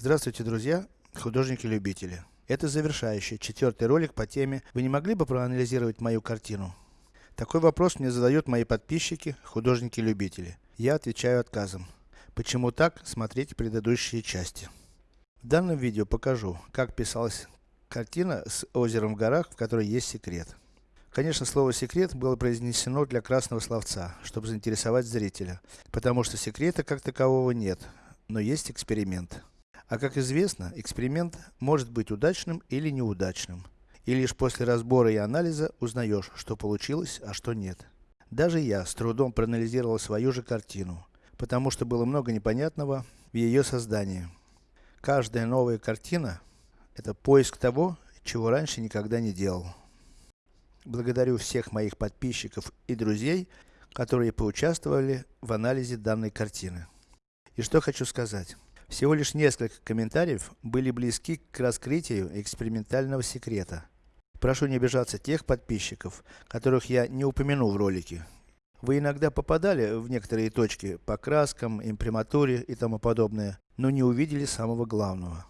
Здравствуйте, друзья, художники-любители. Это завершающий, четвертый ролик по теме «Вы не могли бы проанализировать мою картину?» Такой вопрос мне задают мои подписчики, художники-любители. Я отвечаю отказом. Почему так, смотрите предыдущие части. В данном видео покажу, как писалась картина с озером в горах, в которой есть секрет. Конечно, слово секрет было произнесено для красного словца, чтобы заинтересовать зрителя. Потому что секрета как такового нет, но есть эксперимент. А как известно, эксперимент может быть удачным или неудачным. И лишь после разбора и анализа узнаешь, что получилось, а что нет. Даже я с трудом проанализировал свою же картину, потому что было много непонятного в ее создании. Каждая новая картина – это поиск того, чего раньше никогда не делал. Благодарю всех моих подписчиков и друзей, которые поучаствовали в анализе данной картины. И что хочу сказать. Всего лишь несколько комментариев были близки к раскрытию экспериментального секрета. Прошу не обижаться тех подписчиков, которых я не упомянул в ролике. Вы иногда попадали в некоторые точки по краскам, имприматуре и тому подобное, но не увидели самого главного.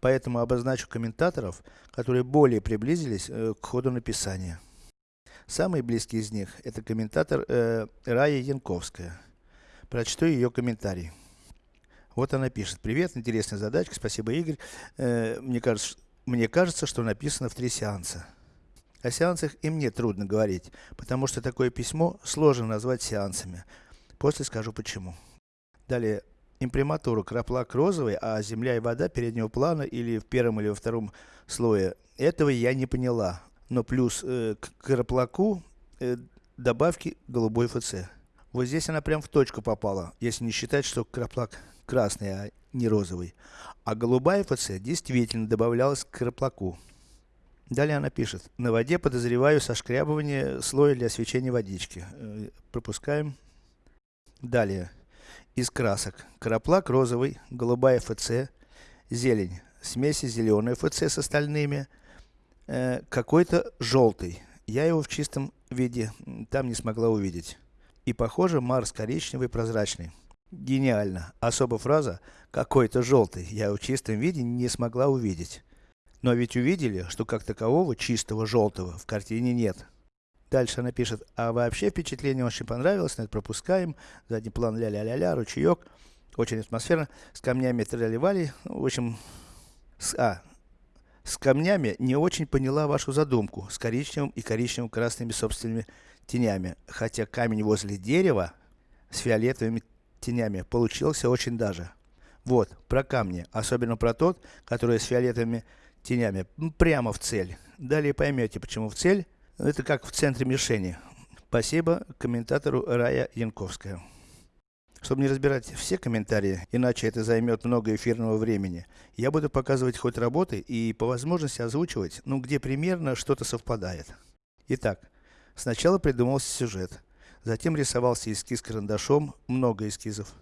Поэтому обозначу комментаторов, которые более приблизились э, к ходу написания. Самый близкий из них, это комментатор э, Рая Янковская. Прочту ее комментарий. Вот она пишет. Привет, интересная задачка, спасибо Игорь. Э, мне, кажется, мне кажется, что написано в три сеанса. О сеансах и мне трудно говорить, потому что такое письмо сложно назвать сеансами. После скажу почему. Далее. Имприматура краплак розовый, а земля и вода переднего плана или в первом или во втором слое. Этого я не поняла но плюс э, к краплаку э, добавки голубой ФЦ. Вот здесь она прям в точку попала, если не считать, что краплак красный, а не розовый. А голубая ФЦ действительно добавлялась к краплаку. Далее она пишет, на воде подозреваю сошкрябывание слоя для освещения водички. Э, пропускаем. Далее. Из красок. Краплак розовый, голубая ФЦ, зелень, смеси зеленой ФЦ с остальными, э, какой-то желтый. Я его в чистом виде там не смогла увидеть. И похоже, Марс коричневый, прозрачный. Гениально. Особо фраза «какой-то желтый» я в чистом виде не смогла увидеть. Но ведь увидели, что как такового чистого желтого в картине нет. Дальше она пишет, а вообще впечатление очень понравилось, но это пропускаем. Задний план ля-ля-ля-ля, ручеек. Очень атмосферно. С камнями тролливали. В общем, с, а, с камнями не очень поняла вашу задумку, с коричневым и коричнево-красными собственными тенями. Хотя камень возле дерева, с фиолетовыми тенями, получился очень даже. Вот, про камни, особенно про тот, который с фиолетовыми тенями, прямо в цель. Далее поймете, почему в цель, это как в центре мишени. Спасибо комментатору Рая Янковская. Чтобы не разбирать все комментарии, иначе это займет много эфирного времени, я буду показывать ход работы и по возможности озвучивать, ну где примерно что-то совпадает. Итак, сначала придумался сюжет, затем рисовался эскиз карандашом, много эскизов.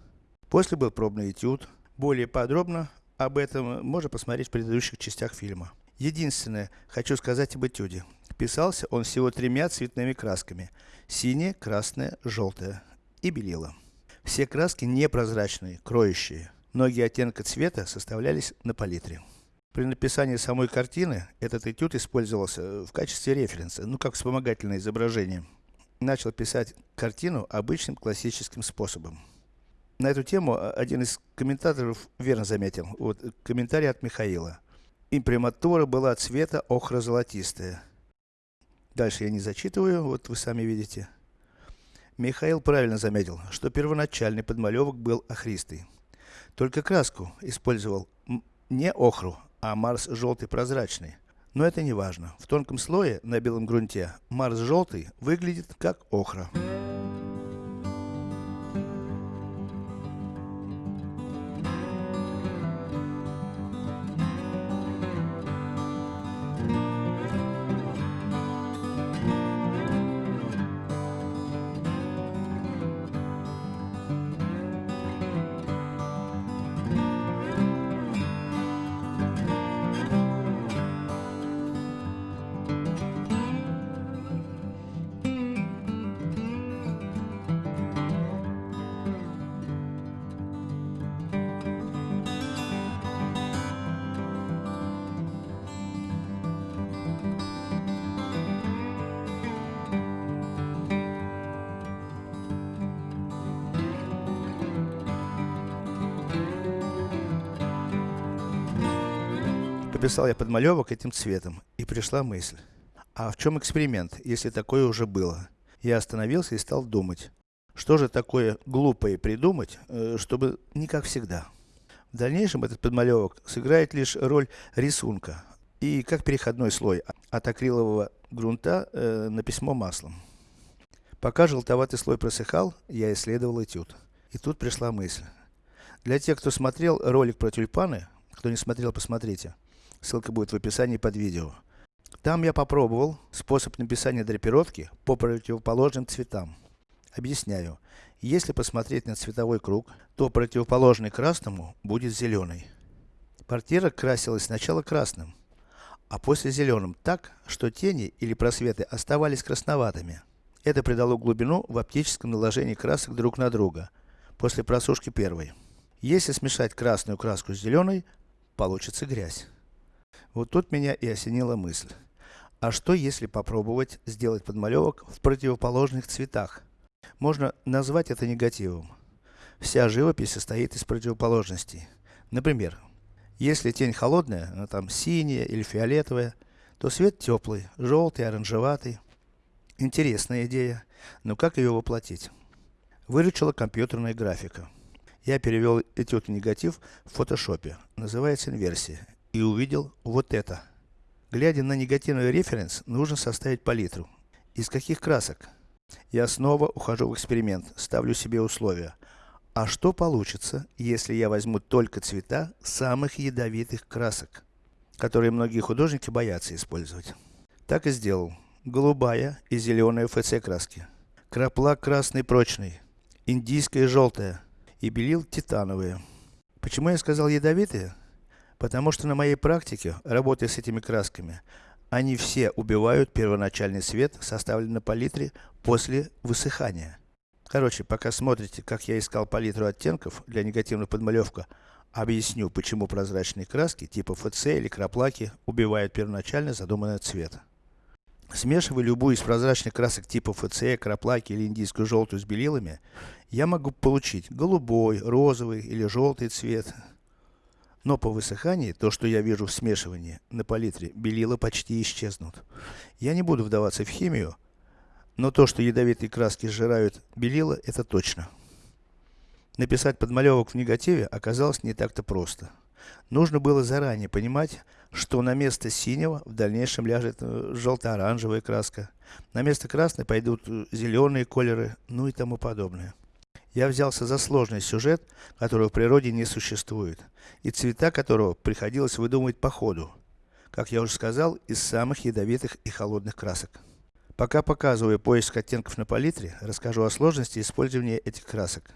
После был пробный этюд. Более подробно об этом можно посмотреть в предыдущих частях фильма. Единственное, хочу сказать об этюде. Писался он всего тремя цветными красками. Синее, красное, желтое и белило. Все краски непрозрачные, кроющие. Многие оттенки цвета составлялись на палитре. При написании самой картины, этот этюд использовался в качестве референса, ну как вспомогательное изображение. Начал писать картину обычным классическим способом. На эту тему один из комментаторов верно заметил. Вот комментарий от Михаила. Имприматура была цвета охро-золотистая. Дальше я не зачитываю, вот вы сами видите. Михаил правильно заметил, что первоначальный подмалевок был охристый. Только краску использовал не охру, а Марс желтый прозрачный. Но это не важно. В тонком слое на белом грунте Марс желтый выглядит как охра. Прописал я подмалевок этим цветом, и пришла мысль. А в чем эксперимент, если такое уже было? Я остановился и стал думать. Что же такое глупое придумать, э, чтобы не как всегда? В дальнейшем этот подмалевок сыграет лишь роль рисунка, и как переходной слой от акрилового грунта э, на письмо маслом. Пока желтоватый слой просыхал, я исследовал этюд. И тут пришла мысль. Для тех, кто смотрел ролик про тюльпаны, кто не смотрел, посмотрите. Ссылка будет в описании под видео. Там я попробовал способ написания драпировки по противоположным цветам. Объясняю. Если посмотреть на цветовой круг, то противоположный красному будет зеленый. Портьера красилась сначала красным, а после зеленым так, что тени или просветы оставались красноватыми. Это придало глубину в оптическом наложении красок друг на друга, после просушки первой. Если смешать красную краску с зеленой, получится грязь. Вот тут меня и осенила мысль. А что если попробовать сделать подмалевок в противоположных цветах? Можно назвать это негативом. Вся живопись состоит из противоположностей. Например, если тень холодная, она там синяя или фиолетовая, то свет теплый, желтый, оранжеватый. Интересная идея, но как ее воплотить? Выручила компьютерная графика. Я перевел этюд негатив в фотошопе, называется инверсия, и увидел вот это. Глядя на негативный референс, нужно составить палитру. Из каких красок? Я снова ухожу в эксперимент, ставлю себе условия. А что получится, если я возьму только цвета самых ядовитых красок, которые многие художники боятся использовать? Так и сделал. Голубая и зеленая ФЦ краски. Краплак красный прочный. Индийская желтая. И белил титановые. Почему я сказал ядовитые? Потому что на моей практике, работая с этими красками, они все убивают первоначальный цвет, составленный на палитре после высыхания. Короче, пока смотрите, как я искал палитру оттенков для негативной подмалевка, объясню, почему прозрачные краски типа ФЦ или краплаки убивают первоначально задуманный цвет. Смешивая любую из прозрачных красок типа ФЦ, краплаки или индийскую желтую с белилами, я могу получить голубой, розовый или желтый цвет. Но по высыхании, то что я вижу в смешивании на палитре, белила почти исчезнут. Я не буду вдаваться в химию, но то, что ядовитые краски сжирают белила, это точно. Написать подмалевок в негативе оказалось не так-то просто. Нужно было заранее понимать, что на место синего в дальнейшем ляжет э, желто-оранжевая краска. На место красной пойдут э, зеленые колеры, ну и тому подобное. Я взялся за сложный сюжет, которого в природе не существует, и цвета которого приходилось выдумывать по ходу. Как я уже сказал, из самых ядовитых и холодных красок. Пока показываю поиск оттенков на палитре, расскажу о сложности использования этих красок.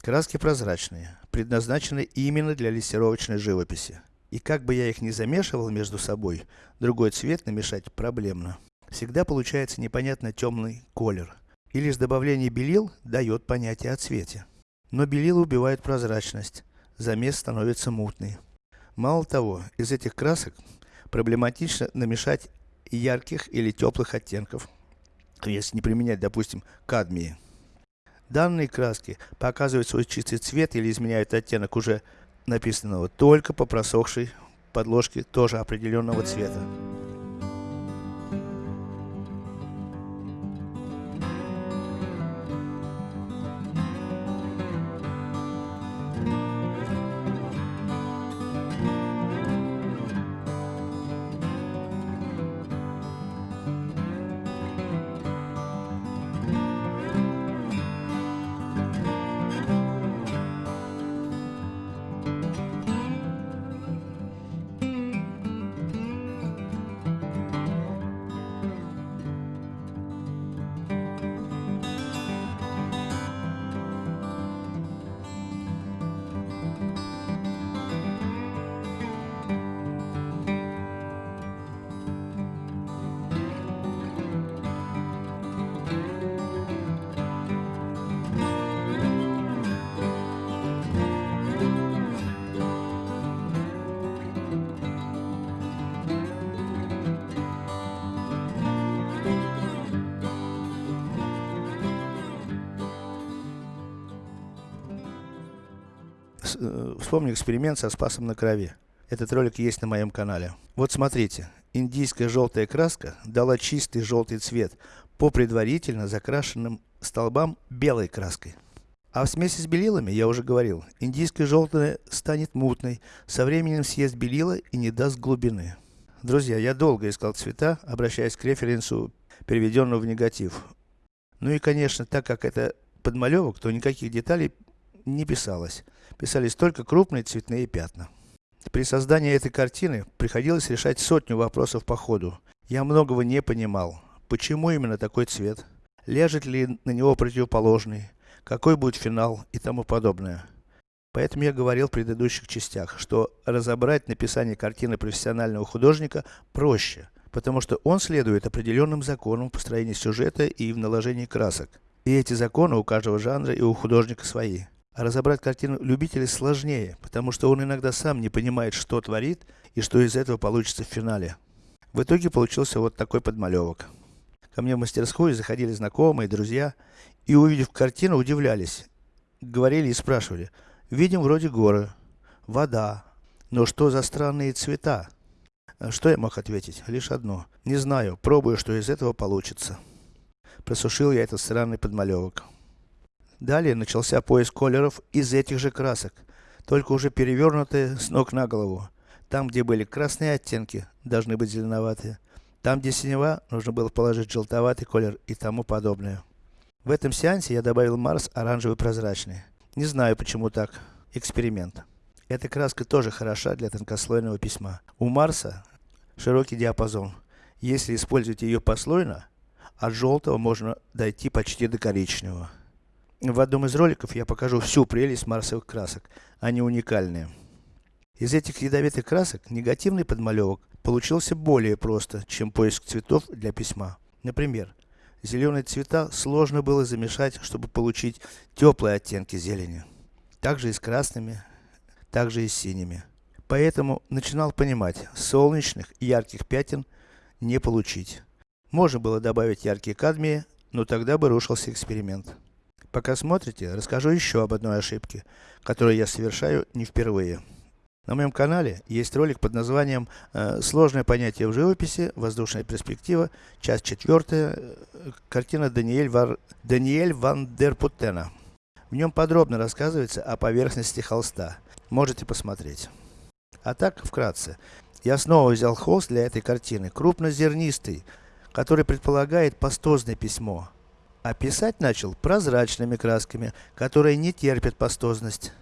Краски прозрачные, предназначены именно для лессировочной живописи. И как бы я их ни замешивал между собой, другой цвет намешать проблемно. Всегда получается непонятно темный колер. И лишь добавление белил дает понятие о цвете. Но белила убивают прозрачность, замес становится мутный. Мало того, из этих красок проблематично намешать ярких или теплых оттенков если не применять, допустим, кадмии. Данные краски показывают свой чистый цвет или изменяют оттенок уже написанного только по просохшей подложке тоже определенного цвета. Вспомни эксперимент со спасом на крови. Этот ролик есть на моем канале. Вот смотрите, индийская желтая краска дала чистый желтый цвет по предварительно закрашенным столбам белой краской. А в смеси с белилами, я уже говорил, индийская желтая станет мутной, со временем съест белила и не даст глубины. Друзья, я долго искал цвета, обращаясь к референсу, переведенному в негатив. Ну и конечно, так как это подмалевок, то никаких деталей не писалось. Писались только крупные цветные пятна. При создании этой картины приходилось решать сотню вопросов по ходу. Я многого не понимал. Почему именно такой цвет? Ляжет ли на него противоположный? Какой будет финал и тому подобное. Поэтому я говорил в предыдущих частях, что разобрать написание картины профессионального художника проще, потому что он следует определенным законам в построении сюжета и в наложении красок. И эти законы у каждого жанра и у художника свои. Разобрать картину любителя сложнее, потому что он иногда сам не понимает, что творит и что из этого получится в финале. В итоге получился вот такой подмалевок. Ко мне в мастерскую заходили знакомые, друзья, и увидев картину, удивлялись. Говорили и спрашивали, видим вроде горы, вода, но что за странные цвета? А что я мог ответить? Лишь одно. Не знаю, пробую, что из этого получится. Просушил я этот странный подмалевок. Далее начался поиск колеров из этих же красок, только уже перевернутые с ног на голову. Там, где были красные оттенки, должны быть зеленоватые. Там, где синева, нужно было положить желтоватый колер и тому подобное. В этом сеансе я добавил Марс оранжевый прозрачный. Не знаю, почему так. Эксперимент. Эта краска тоже хороша для тонкослойного письма. У Марса широкий диапазон. Если использовать ее послойно, от желтого можно дойти почти до коричневого. В одном из роликов я покажу всю прелесть марсовых красок. Они уникальные. Из этих ядовитых красок, негативный подмалевок получился более просто, чем поиск цветов для письма. Например, зеленые цвета сложно было замешать, чтобы получить теплые оттенки зелени. Также и с красными, также и с синими. Поэтому начинал понимать, солнечных ярких пятен не получить. Можно было добавить яркие кадмии, но тогда бы рушился эксперимент. Пока смотрите, расскажу еще об одной ошибке, которую я совершаю не впервые. На моем канале есть ролик под названием э, «Сложное понятие в живописи. Воздушная перспектива. Часть четвертая. Э, картина Даниэль, Вар... Даниэль Ван дер Путтена». В нем подробно рассказывается о поверхности холста. Можете посмотреть. А так, вкратце. Я снова взял холст для этой картины, крупнозернистый, который предполагает пастозное письмо. А писать начал прозрачными красками, которые не терпят пастозность.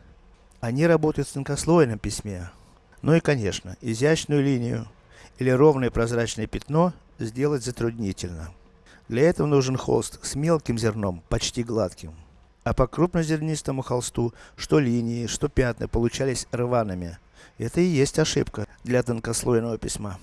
Они работают в тонкослойном письме. Ну и конечно, изящную линию или ровное прозрачное пятно сделать затруднительно. Для этого нужен холст с мелким зерном, почти гладким. А по крупнозернистому холсту, что линии, что пятна получались рваными. Это и есть ошибка для тонкослойного письма.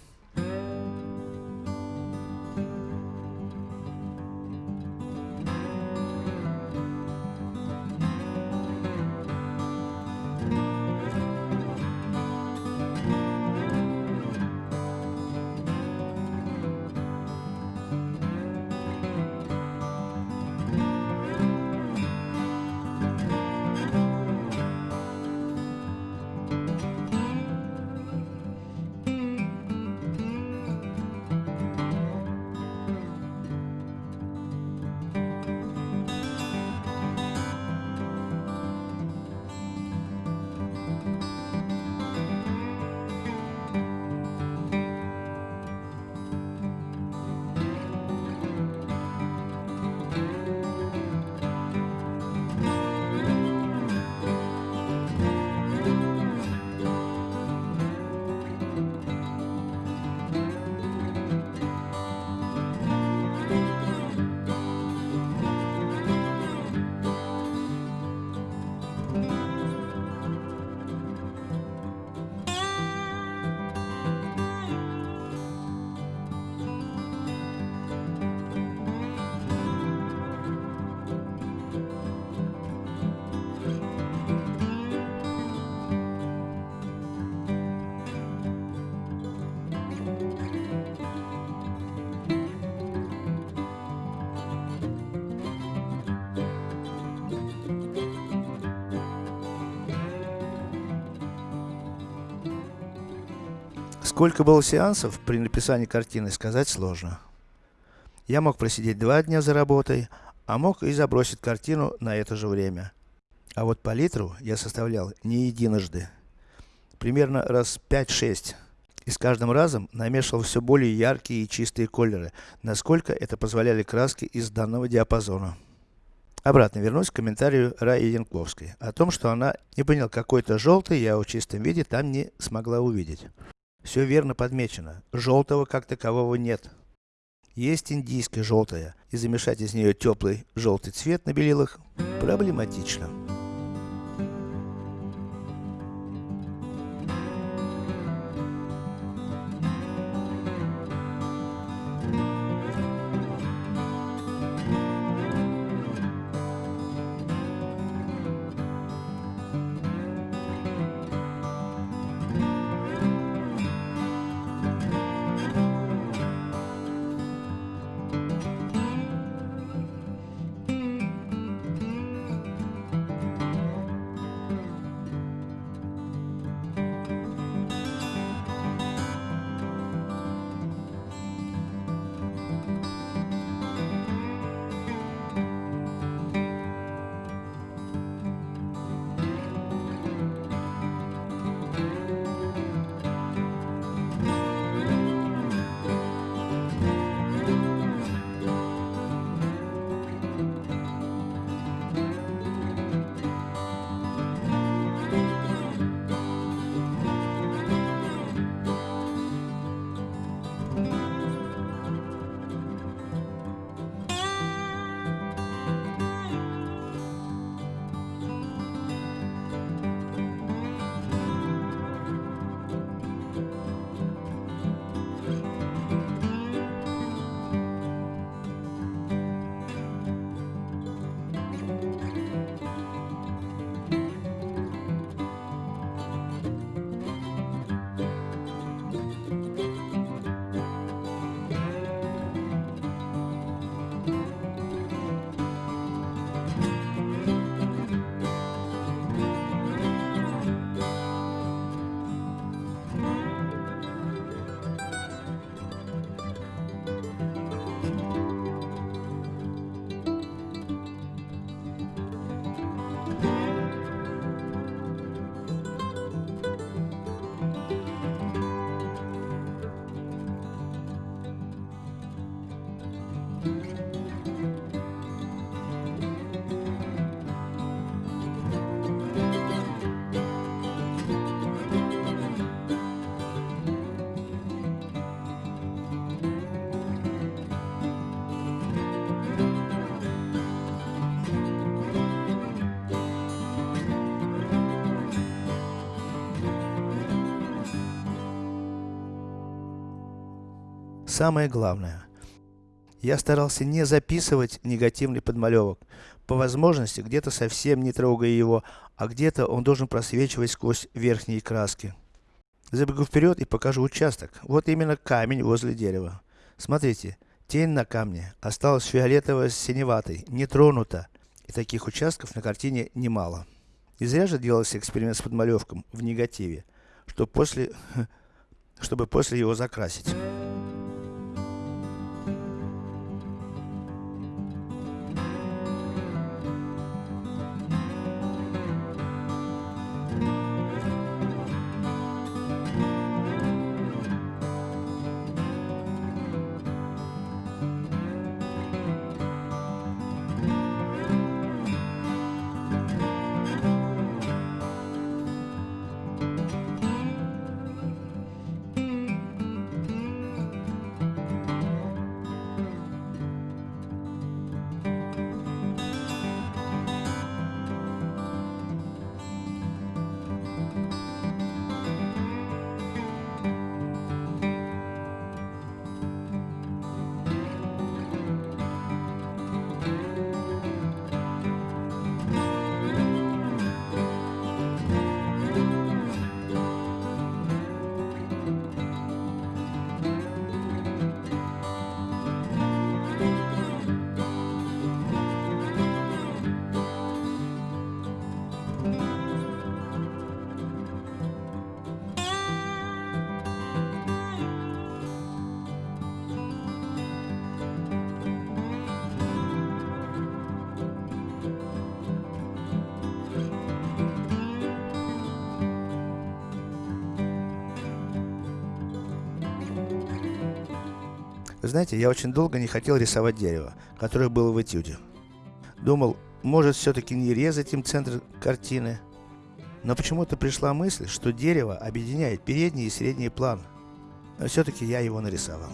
Сколько было сеансов при написании картины, сказать сложно. Я мог просидеть два дня за работой, а мог и забросить картину на это же время. А вот палитру я составлял не единожды. Примерно раз 5-6. И с каждым разом намешивал все более яркие и чистые колеры, насколько это позволяли краски из данного диапазона. Обратно вернусь к комментарию Раи Янковской, о том, что она не понял какой-то желтый, я в чистом виде там не смогла увидеть. Все верно подмечено, желтого как такового нет. Есть индийская желтая, и замешать из нее теплый желтый цвет на белилах проблематично. Самое главное. Я старался не записывать негативный подмалевок. По возможности, где-то совсем не трогая его, а где-то он должен просвечивать сквозь верхние краски. Забегу вперед и покажу участок. Вот именно камень возле дерева. Смотрите, тень на камне осталась фиолетово-синеватой, не тронута. И таких участков на картине немало. И зря же делался эксперимент с подмалевком в негативе, чтобы после, чтобы после его закрасить. Знаете, я очень долго не хотел рисовать дерево, которое было в этюде. Думал, может все-таки не резать им центр картины. Но почему-то пришла мысль, что дерево объединяет передний и средний план. Но все-таки я его нарисовал.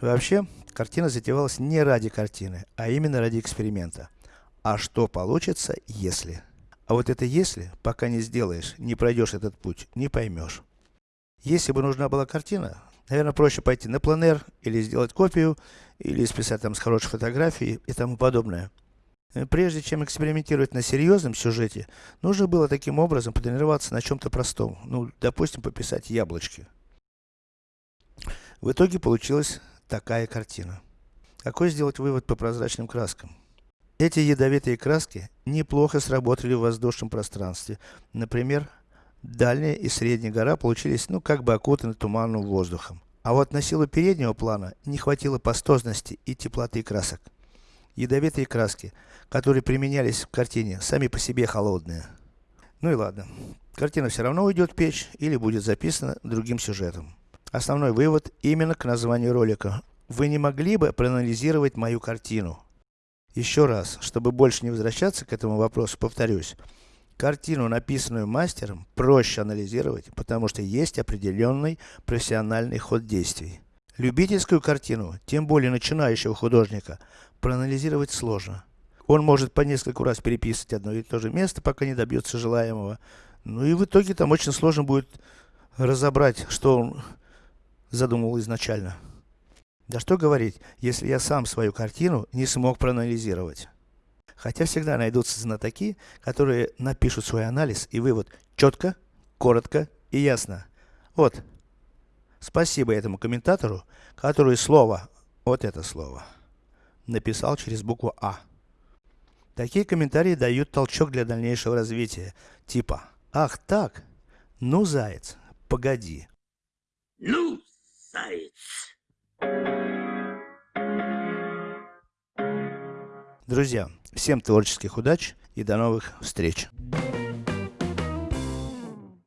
Вообще, картина затевалась не ради картины, а именно ради эксперимента. А что получится, если? А вот это если, пока не сделаешь, не пройдешь этот путь, не поймешь. Если бы нужна была картина, наверное, проще пойти на планер, или сделать копию, или списать там с хорошей фотографией и тому подобное. Прежде чем экспериментировать на серьезном сюжете, нужно было таким образом потренироваться на чем-то простом. Ну, допустим, пописать яблочки. В итоге получилось такая картина. Какой сделать вывод по прозрачным краскам? Эти ядовитые краски неплохо сработали в воздушном пространстве. Например, дальняя и средняя гора получились, ну, как бы окутаны туманным воздухом. А вот на силу переднего плана не хватило пастозности и теплоты красок. Ядовитые краски, которые применялись в картине, сами по себе холодные. Ну и ладно. Картина все равно уйдет в печь или будет записана другим сюжетом. Основной вывод именно к названию ролика. Вы не могли бы проанализировать мою картину? Еще раз, чтобы больше не возвращаться к этому вопросу, повторюсь. Картину, написанную мастером, проще анализировать, потому что есть определенный профессиональный ход действий. Любительскую картину, тем более начинающего художника, проанализировать сложно. Он может по нескольку раз переписывать одно и то же место, пока не добьется желаемого. Ну и в итоге там очень сложно будет разобрать, что он задумал изначально. Да что говорить, если я сам свою картину не смог проанализировать. Хотя всегда найдутся знатоки, которые напишут свой анализ и вывод четко, коротко и ясно. Вот. Спасибо этому комментатору, который слово, вот это слово, написал через букву А. Такие комментарии дают толчок для дальнейшего развития. Типа, ах так, ну заяц, погоди. Ну, заяц. Друзья, всем творческих удач и до новых встреч!